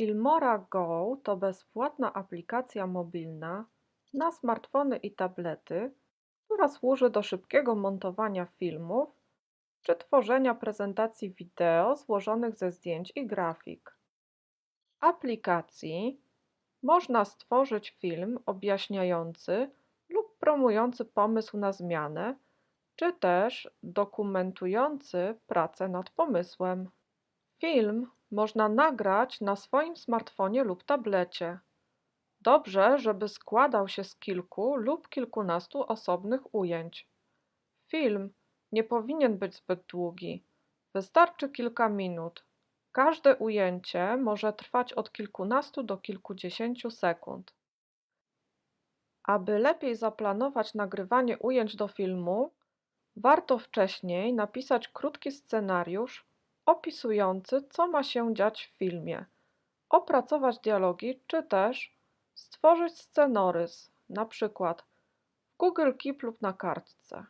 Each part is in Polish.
Filmora Go to bezpłatna aplikacja mobilna na smartfony i tablety, która służy do szybkiego montowania filmów czy tworzenia prezentacji wideo złożonych ze zdjęć i grafik. W aplikacji można stworzyć film objaśniający lub promujący pomysł na zmianę, czy też dokumentujący pracę nad pomysłem. Film można nagrać na swoim smartfonie lub tablecie. Dobrze, żeby składał się z kilku lub kilkunastu osobnych ujęć. Film nie powinien być zbyt długi. Wystarczy kilka minut. Każde ujęcie może trwać od kilkunastu do kilkudziesięciu sekund. Aby lepiej zaplanować nagrywanie ujęć do filmu, warto wcześniej napisać krótki scenariusz opisujący, co ma się dziać w filmie, opracować dialogi, czy też stworzyć scenorys, na przykład w Google Keep lub na kartce.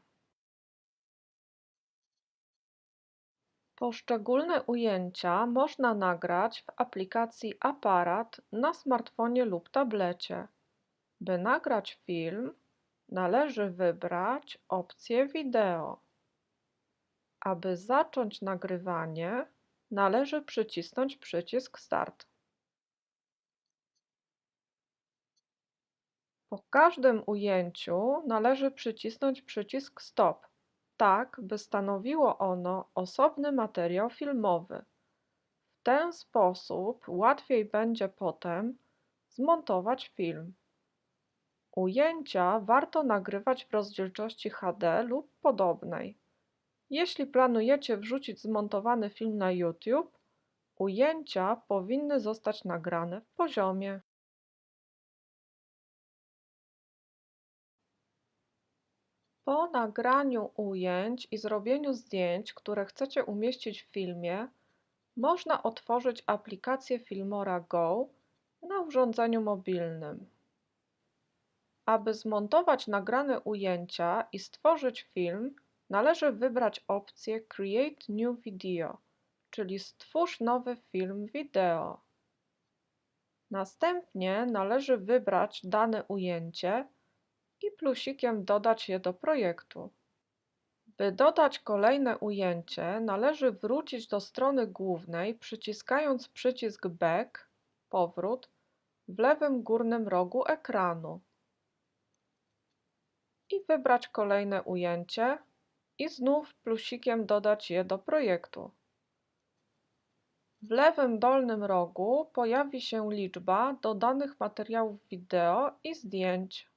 Poszczególne ujęcia można nagrać w aplikacji Aparat na smartfonie lub tablecie. By nagrać film, należy wybrać opcję Wideo. Aby zacząć nagrywanie, należy przycisnąć przycisk Start. Po każdym ujęciu należy przycisnąć przycisk Stop, tak by stanowiło ono osobny materiał filmowy. W ten sposób łatwiej będzie potem zmontować film. Ujęcia warto nagrywać w rozdzielczości HD lub podobnej. Jeśli planujecie wrzucić zmontowany film na YouTube, ujęcia powinny zostać nagrane w poziomie. Po nagraniu ujęć i zrobieniu zdjęć, które chcecie umieścić w filmie, można otworzyć aplikację Filmora Go na urządzeniu mobilnym. Aby zmontować nagrane ujęcia i stworzyć film, należy wybrać opcję Create New Video, czyli Stwórz nowy film wideo. Następnie należy wybrać dane ujęcie i plusikiem dodać je do projektu. By dodać kolejne ujęcie, należy wrócić do strony głównej przyciskając przycisk Back, powrót, w lewym górnym rogu ekranu i wybrać kolejne ujęcie i znów plusikiem dodać je do projektu. W lewym dolnym rogu pojawi się liczba dodanych materiałów wideo i zdjęć.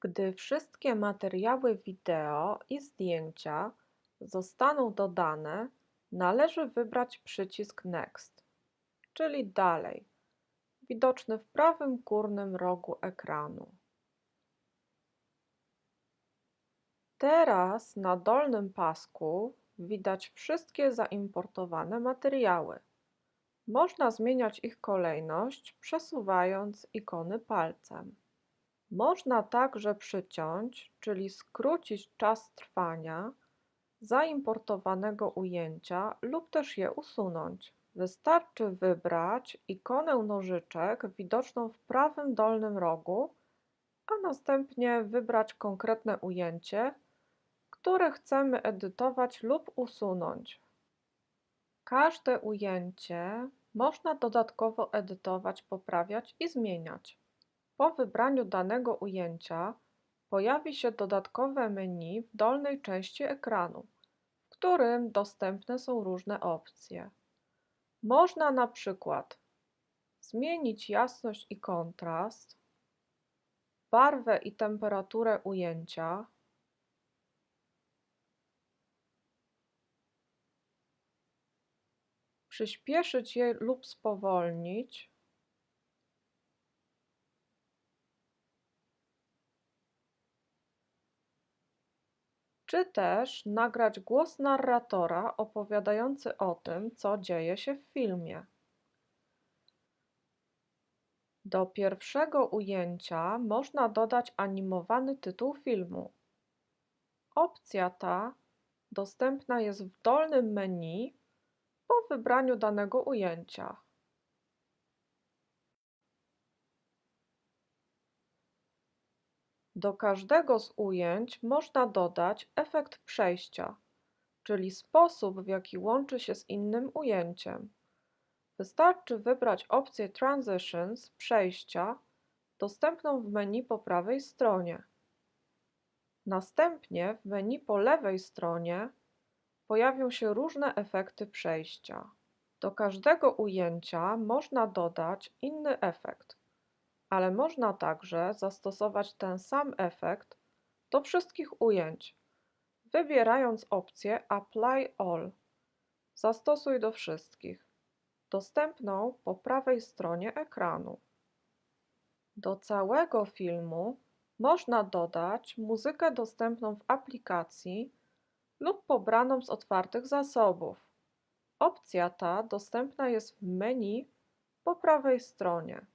Gdy wszystkie materiały wideo i zdjęcia zostaną dodane, należy wybrać przycisk Next, czyli Dalej widoczny w prawym górnym rogu ekranu. Teraz na dolnym pasku widać wszystkie zaimportowane materiały. Można zmieniać ich kolejność przesuwając ikony palcem. Można także przyciąć, czyli skrócić czas trwania zaimportowanego ujęcia lub też je usunąć. Wystarczy wybrać ikonę nożyczek widoczną w prawym dolnym rogu, a następnie wybrać konkretne ujęcie, które chcemy edytować lub usunąć. Każde ujęcie można dodatkowo edytować, poprawiać i zmieniać. Po wybraniu danego ujęcia pojawi się dodatkowe menu w dolnej części ekranu, w którym dostępne są różne opcje. Można na przykład zmienić jasność i kontrast, barwę i temperaturę ujęcia, przyspieszyć je lub spowolnić, czy też nagrać głos narratora opowiadający o tym, co dzieje się w filmie. Do pierwszego ujęcia można dodać animowany tytuł filmu. Opcja ta dostępna jest w dolnym menu po wybraniu danego ujęcia. Do każdego z ujęć można dodać efekt przejścia, czyli sposób, w jaki łączy się z innym ujęciem. Wystarczy wybrać opcję Transitions przejścia dostępną w menu po prawej stronie. Następnie w menu po lewej stronie pojawią się różne efekty przejścia. Do każdego ujęcia można dodać inny efekt, ale można także zastosować ten sam efekt do wszystkich ujęć, wybierając opcję Apply All. Zastosuj do wszystkich, dostępną po prawej stronie ekranu. Do całego filmu można dodać muzykę dostępną w aplikacji lub pobraną z otwartych zasobów. Opcja ta dostępna jest w menu po prawej stronie.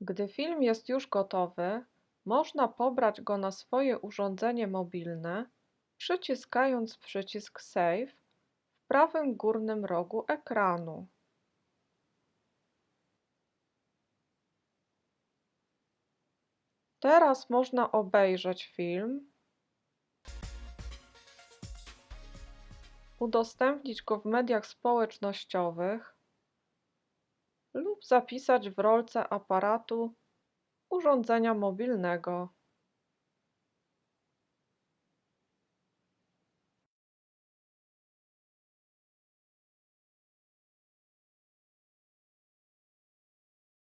Gdy film jest już gotowy, można pobrać go na swoje urządzenie mobilne, przyciskając przycisk Save w prawym górnym rogu ekranu. Teraz można obejrzeć film, udostępnić go w mediach społecznościowych lub zapisać w rolce aparatu urządzenia mobilnego.